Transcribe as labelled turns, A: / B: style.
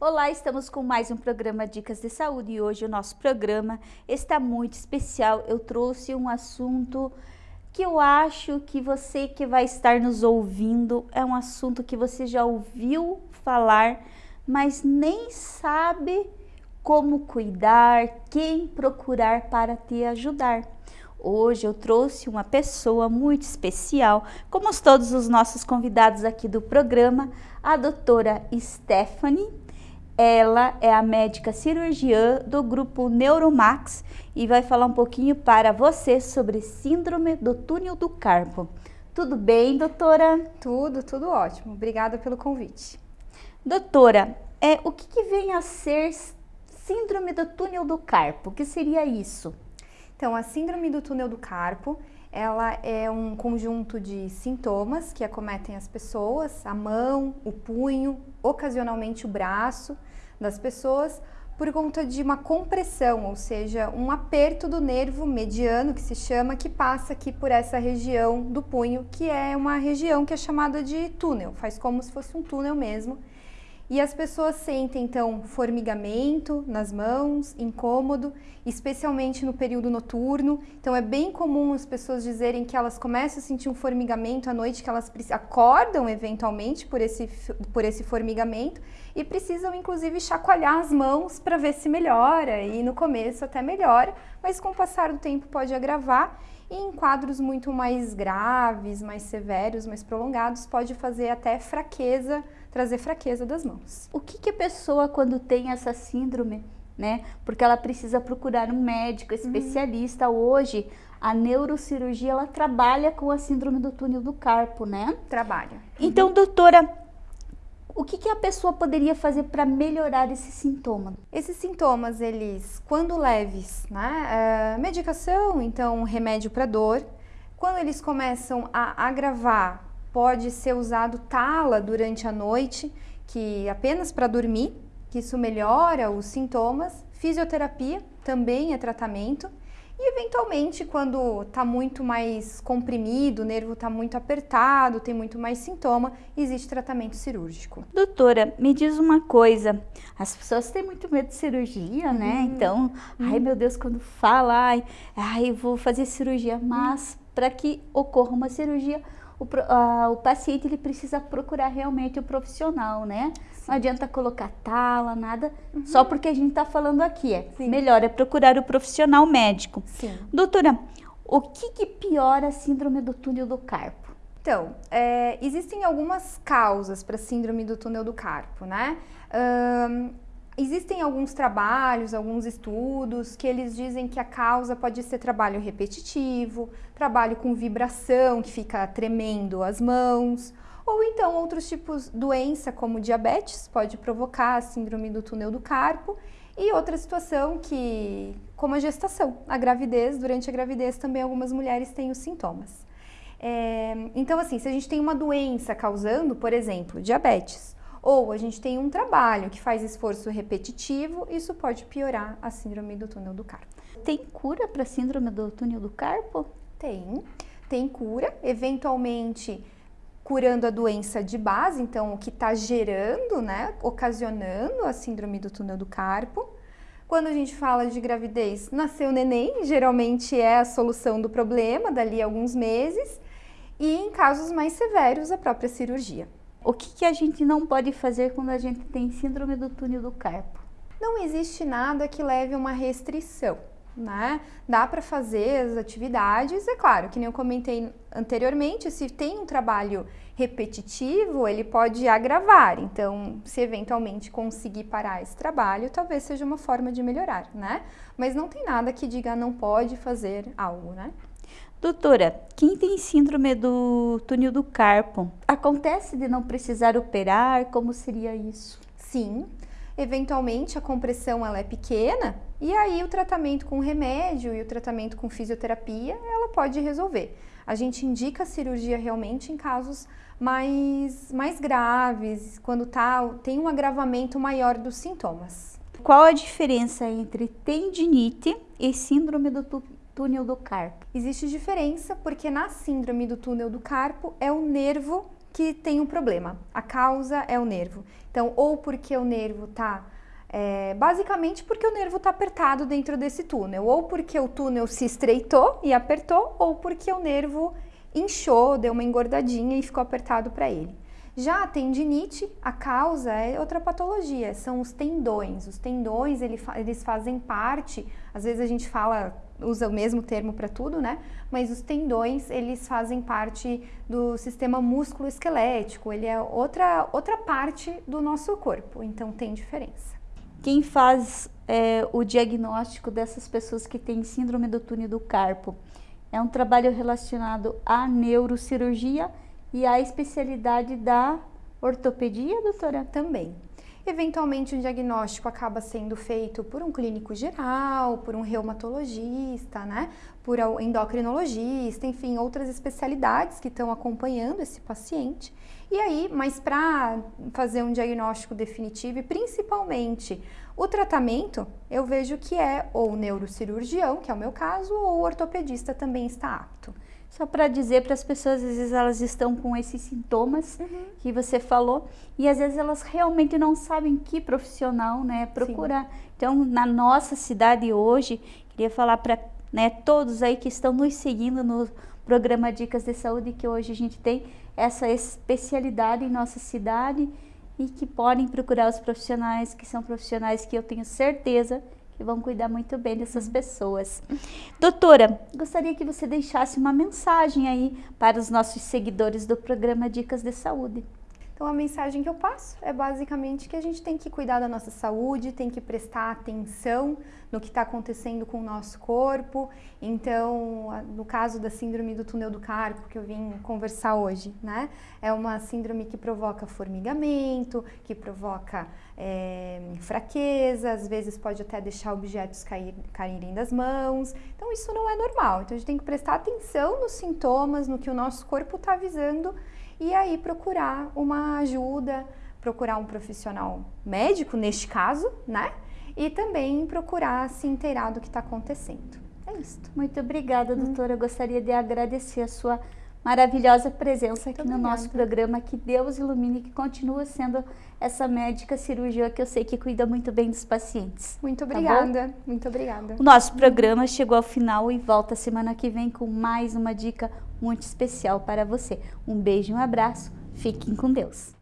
A: Olá, estamos com mais um programa Dicas de Saúde e hoje o nosso programa está muito especial. Eu trouxe um assunto que eu acho que você que vai estar nos ouvindo é um assunto que você já ouviu falar, mas nem sabe como cuidar, quem procurar para te ajudar. Hoje eu trouxe uma pessoa muito especial, como todos os nossos convidados aqui do programa, a doutora Stephanie ela é a médica cirurgiã do grupo Neuromax e vai falar um pouquinho para você sobre síndrome do túnel do carpo. Tudo bem, doutora?
B: Tudo, tudo ótimo. Obrigada pelo convite.
A: Doutora, é, o que, que vem a ser síndrome do túnel do carpo? O que seria isso?
B: Então, a síndrome do túnel do carpo ela é um conjunto de sintomas que acometem as pessoas, a mão, o punho, ocasionalmente o braço das pessoas, por conta de uma compressão, ou seja, um aperto do nervo mediano, que se chama, que passa aqui por essa região do punho, que é uma região que é chamada de túnel, faz como se fosse um túnel mesmo, e as pessoas sentem então formigamento nas mãos, incômodo, especialmente no período noturno. Então é bem comum as pessoas dizerem que elas começam a sentir um formigamento à noite, que elas acordam eventualmente por esse, por esse formigamento e precisam inclusive chacoalhar as mãos para ver se melhora. E no começo até melhora, mas com o passar do tempo pode agravar e em quadros muito mais graves, mais severos, mais prolongados, pode fazer até fraqueza trazer fraqueza das mãos.
A: O que, que a pessoa quando tem essa síndrome, né? Porque ela precisa procurar um médico uhum. especialista. Uhum. Hoje, a neurocirurgia, ela trabalha com a síndrome do túnel do carpo, né?
B: Trabalha.
A: Então, doutora, o que, que a pessoa poderia fazer para melhorar esse sintoma?
B: Esses sintomas, eles, quando leves, né? É, medicação, então remédio para dor. Quando eles começam a agravar, pode ser usado tala durante a noite, que apenas para dormir, que isso melhora os sintomas. Fisioterapia também é tratamento. E eventualmente, quando está muito mais comprimido, o nervo está muito apertado, tem muito mais sintoma, existe tratamento cirúrgico.
A: Doutora, me diz uma coisa, as pessoas têm muito medo de cirurgia, né? Uhum. Então, uhum. ai meu Deus, quando fala, ai, ai vou fazer cirurgia, mas uhum. para que ocorra uma cirurgia, o, uh, o paciente ele precisa procurar realmente o profissional, né? Sim. Não adianta colocar tala, nada, uhum. só porque a gente está falando aqui. É Sim. melhor é procurar o profissional médico.
B: Sim.
A: Doutora, o que, que piora a síndrome do túnel do carpo?
B: Então, é, existem algumas causas para a síndrome do túnel do carpo, né? Um, Existem alguns trabalhos, alguns estudos que eles dizem que a causa pode ser trabalho repetitivo, trabalho com vibração, que fica tremendo as mãos, ou então outros tipos de doença como diabetes pode provocar a síndrome do túnel do carpo e outra situação que, como a gestação, a gravidez, durante a gravidez também algumas mulheres têm os sintomas. É, então assim, se a gente tem uma doença causando, por exemplo, diabetes, ou a gente tem um trabalho que faz esforço repetitivo, isso pode piorar a síndrome do túnel do carpo.
A: Tem cura para a síndrome do túnel do carpo?
B: Tem, tem cura, eventualmente curando a doença de base, então o que está gerando, né, ocasionando a síndrome do túnel do carpo. Quando a gente fala de gravidez, nasceu neném, geralmente é a solução do problema, dali a alguns meses, e em casos mais severos, a própria cirurgia.
A: O que, que a gente não pode fazer quando a gente tem síndrome do túnel do carpo?
B: Não existe nada que leve uma restrição. Né? Dá para fazer as atividades, é claro, que nem eu comentei anteriormente, se tem um trabalho repetitivo, ele pode agravar. Então, se eventualmente conseguir parar esse trabalho, talvez seja uma forma de melhorar, né? Mas não tem nada que diga não pode fazer algo, né?
A: Doutora, quem tem síndrome do túnel do carpo, acontece de não precisar operar? Como seria isso?
B: Sim, eventualmente a compressão ela é pequena e aí o tratamento com remédio e o tratamento com fisioterapia ela pode resolver. A gente indica a cirurgia realmente em casos mais, mais graves, quando tá, tem um agravamento maior dos sintomas.
A: Qual a diferença entre tendinite e síndrome do túnel do carpo?
B: Existe diferença porque na síndrome do túnel do carpo é o nervo que tem um problema. A causa é o nervo. Então, ou porque o nervo está é, basicamente porque o nervo está apertado dentro desse túnel, ou porque o túnel se estreitou e apertou, ou porque o nervo inchou, deu uma engordadinha e ficou apertado para ele. Já a tendinite, a causa é outra patologia, são os tendões. Os tendões, eles fazem parte, às vezes a gente fala, usa o mesmo termo para tudo, né? Mas os tendões, eles fazem parte do sistema músculo-esquelético, ele é outra, outra parte do nosso corpo, então tem diferença.
A: Quem faz é, o diagnóstico dessas pessoas que têm síndrome do túnel do carpo é um trabalho relacionado à neurocirurgia e à especialidade da ortopedia, doutora?
B: Também. Eventualmente, o diagnóstico acaba sendo feito por um clínico geral, por um reumatologista, né? por um endocrinologista, enfim, outras especialidades que estão acompanhando esse paciente. E aí, mas para fazer um diagnóstico definitivo e principalmente o tratamento, eu vejo que é ou neurocirurgião, que é o meu caso, ou ortopedista também está apto.
A: Só para dizer para as pessoas, às vezes elas estão com esses sintomas uhum. que você falou e às vezes elas realmente não sabem que profissional né, procurar. Sim. Então, na nossa cidade hoje, queria falar para né, todos aí que estão nos seguindo no programa Dicas de Saúde, que hoje a gente tem essa especialidade em nossa cidade e que podem procurar os profissionais, que são profissionais que eu tenho certeza que vão cuidar muito bem dessas uhum. pessoas. Doutora, gostaria que você deixasse uma mensagem aí para os nossos seguidores do programa Dicas de Saúde.
B: Então a mensagem que eu passo é basicamente que a gente tem que cuidar da nossa saúde, tem que prestar atenção no que está acontecendo com o nosso corpo. Então, no caso da síndrome do túnel do carpo que eu vim conversar hoje, né? É uma síndrome que provoca formigamento, que provoca é, fraqueza, às vezes pode até deixar objetos cair, caírem das mãos. Então, isso não é normal. Então, a gente tem que prestar atenção nos sintomas, no que o nosso corpo está avisando e aí procurar uma ajuda, procurar um profissional médico, neste caso, né? E também procurar se inteirar do que está acontecendo. É isso.
A: Muito obrigada, hum. doutora. Eu gostaria de agradecer a sua maravilhosa presença aqui Muito no nosso programa. Que Deus ilumine, que continue sendo essa médica cirurgiã que eu sei que cuida muito bem dos pacientes.
B: Muito tá obrigada, tá muito obrigada.
A: O nosso programa chegou ao final e volta semana que vem com mais uma dica muito especial para você. Um beijo e um abraço. Fiquem com Deus.